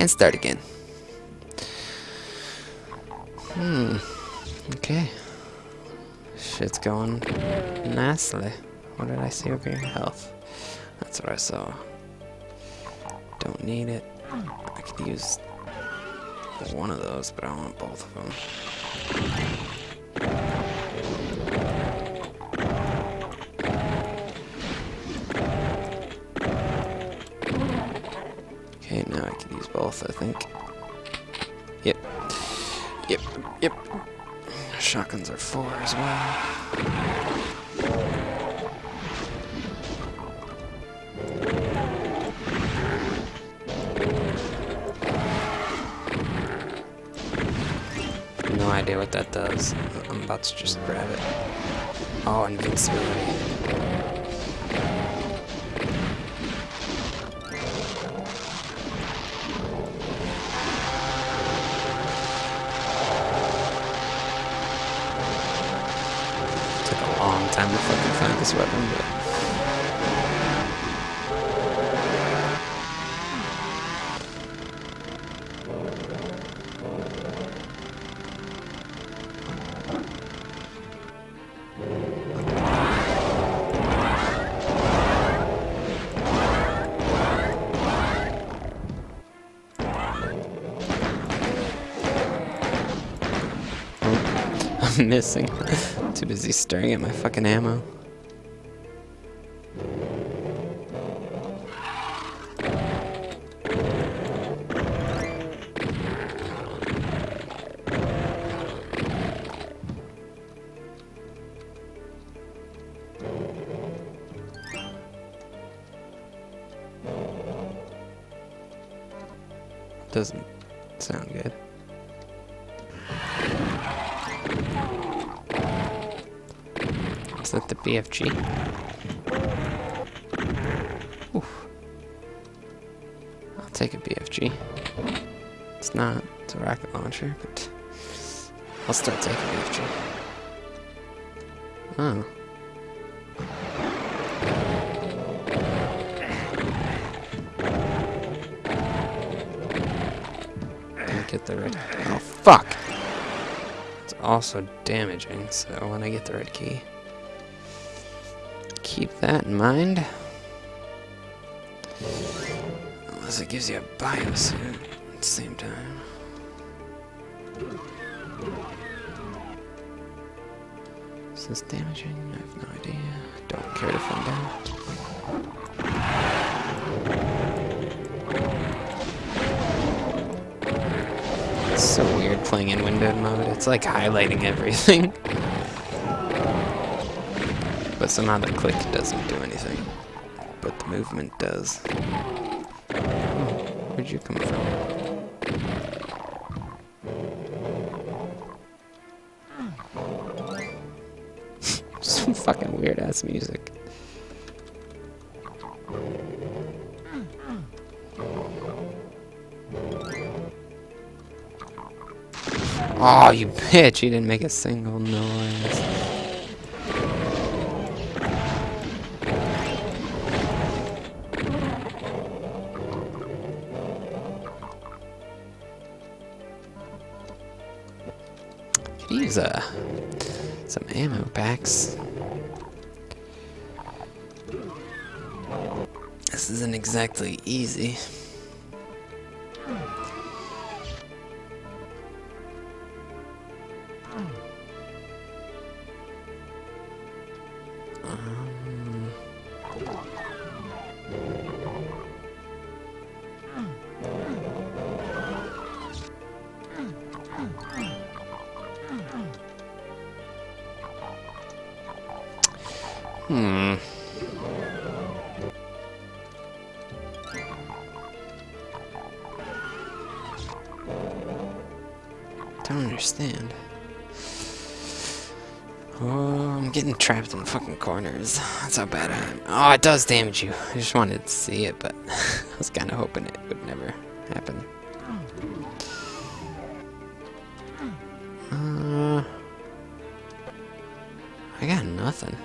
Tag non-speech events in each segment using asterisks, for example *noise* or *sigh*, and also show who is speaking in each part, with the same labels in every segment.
Speaker 1: And start again. Hmm. Okay. Shit's going nicely. What did I see over here? Health. That's what I saw. Don't need it. I could use one of those, but I want both of them. Now I can use both, I think. Yep. Yep, yep. Shotguns are four as well. No idea what that does. I'm about to just grab it. Oh, invincibility. This weapon, but... *laughs* I'm missing. *laughs* Too busy staring at my fucking ammo. Doesn't sound good. Is that the BFG? Oof. I'll take a BFG. It's not. It's a rocket launcher, but I'll start taking BFG. Oh. Also damaging, so when I get the red key, keep that in mind. Unless it gives you a biosuit at the same time. Is this damaging? I have no idea. Don't care to find out. Playing in windowed mode. It's like highlighting everything. but somehow the click doesn't do anything. But the movement does. Oh, where'd you come from? *laughs* Some fucking weird ass music. Oh, you bitch! You didn't make a single noise. Could uh, some ammo packs. This isn't exactly easy. Hmm. Don't understand. Oh, I'm getting trapped in fucking corners. That's how bad I am. Oh, it does damage you. I just wanted to see it, but *laughs* I was kind of hoping it would never happen. Uh, I got nothing.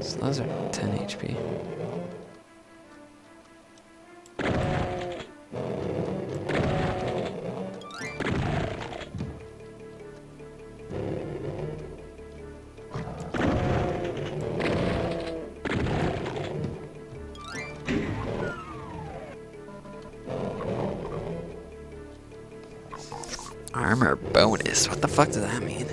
Speaker 1: So those are 10 HP. Armor bonus. What the fuck does that mean?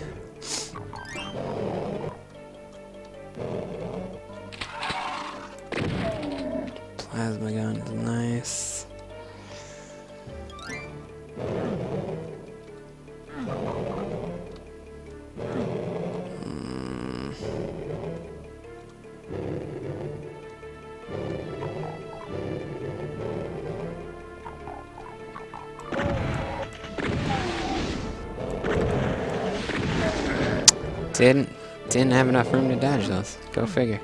Speaker 1: Didn't didn't have enough room to dodge those. Go figure.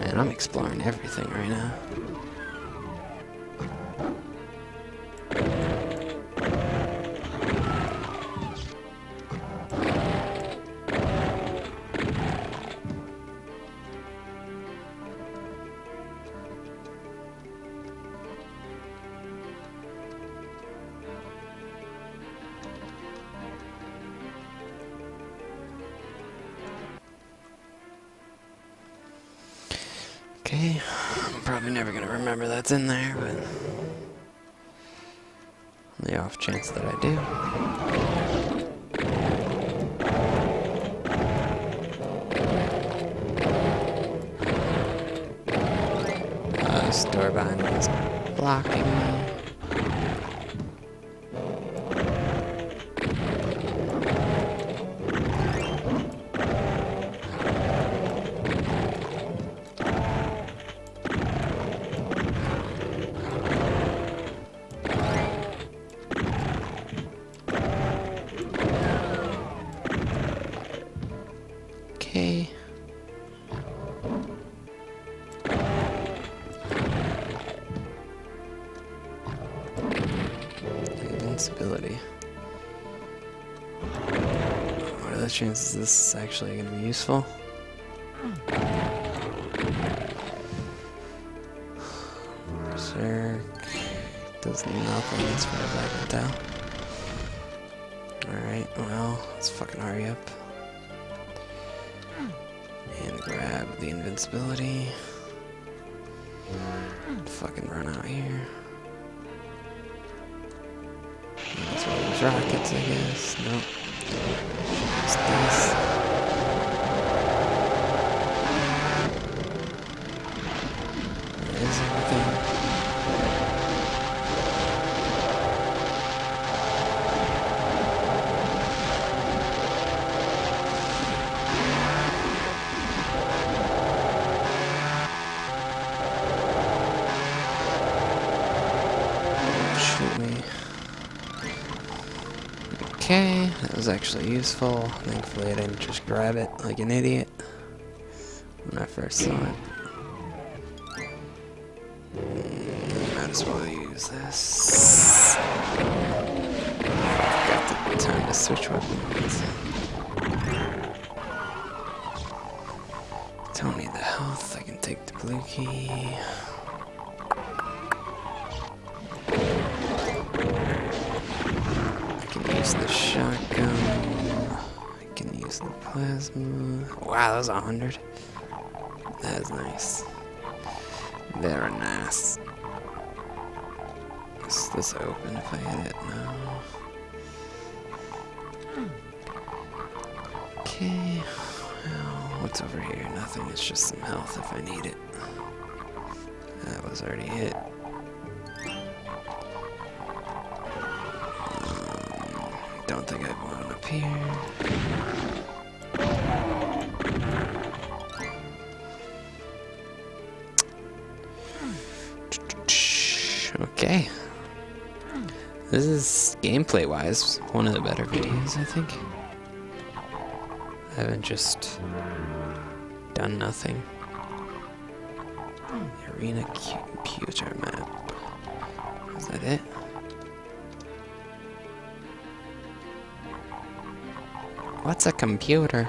Speaker 1: Man, I'm exploring everything right now. I'm probably never gonna remember that's in there, but the off chance that I do. Uh, behind me is blocking What are the chances this is actually going to be useful? Berserk does nothing as far as I can tell. Alright, well, let's fucking hurry up. And grab the invincibility. Fucking run out here. Rockets, I guess. Nope. Just this. Okay, that was actually useful. Thankfully I didn't just grab it like an idiot when I first saw it. Mm, Might as well use this. Got the time to switch weapons. Don't need the health, I can take the blue key. Plasma. Wow, that was a hundred. That is nice. Very nice. Is this open if I hit it? No. Okay. Well, what's over here? Nothing. It's just some health if I need it. That was already hit. Um, don't think I have one up here. This is gameplay wise one of the better videos, I think. I haven't just done nothing. Oh, arena computer map. Is that it? What's a computer?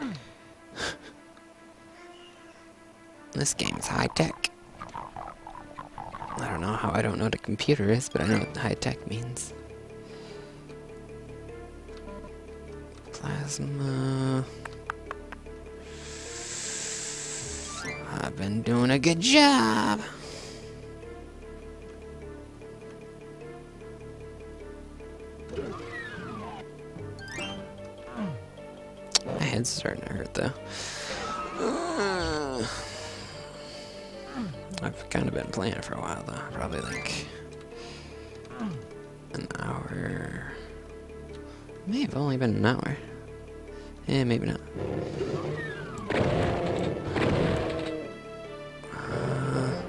Speaker 1: *laughs* this game is high tech. I don't know how I don't know what a computer is, but I know what high tech means. Plasma. I've been doing a good job. My head's starting to hurt though. I've kind of been playing it for a while though, probably like an hour. May have only been an hour. Yeah, maybe not. Uh,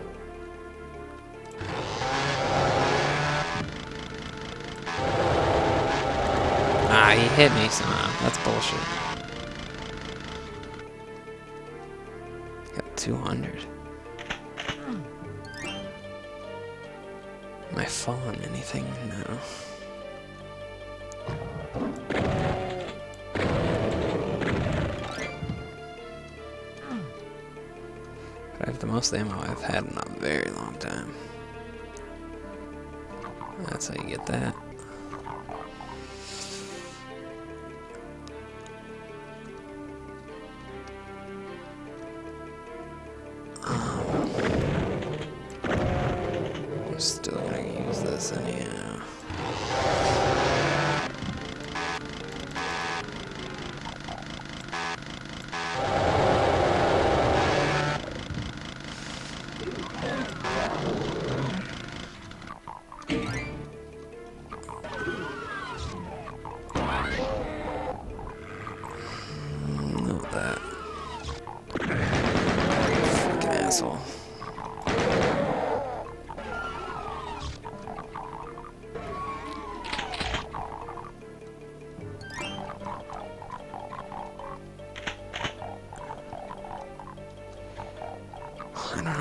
Speaker 1: ah, he hit me somehow. That's bullshit. Got 200. I falling anything? No. But I have the most ammo I've had in a very long time. That's how you get that. Um, I'm still gonna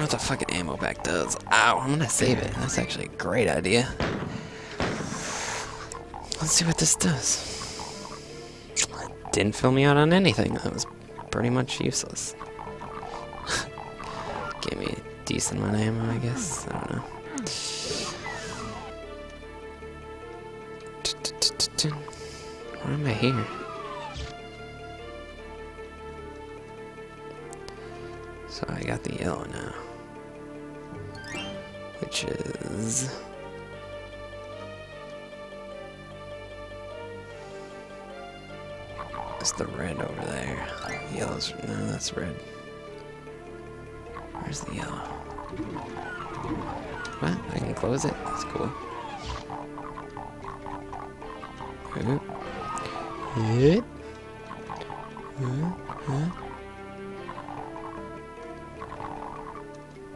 Speaker 1: what the fucking ammo back does. Ow, I'm gonna save it. That's actually a great idea. Let's see what this does. Didn't fill me out on anything. That was pretty much useless. *laughs* Gave me a decent amount of ammo, I guess. I don't know. Why am I here? So I got the yellow now. It's the red over there. Yellow's... No, that's red. Where's the yellow? What? I can close it? That's cool. Oop. Oop. Oop.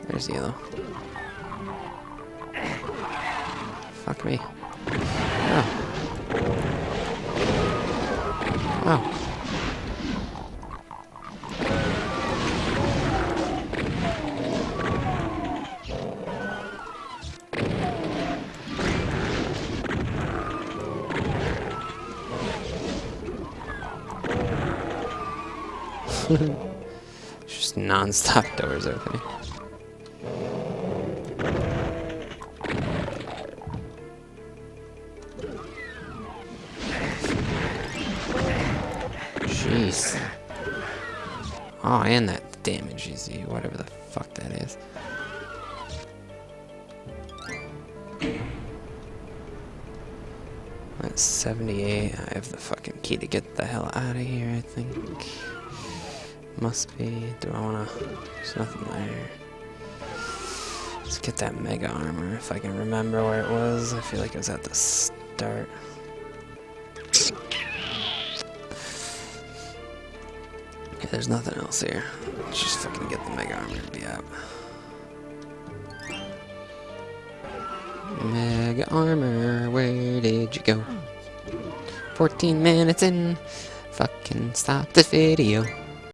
Speaker 1: There's yellow. Fuck me. Oh. Oh. *laughs* Just non-stop doors opening. Jeez. Oh, and that damage see, whatever the fuck that is. That's 78. I have the fucking key to get the hell out of here, I think. Must be. Do I wanna... There's nothing there. Let's get that mega armor, if I can remember where it was. I feel like it was at the start. Yeah, there's nothing else here. Let's just fucking get the mega armor and be up. Mega armor, where did you go? 14 minutes in. Fucking stop this video.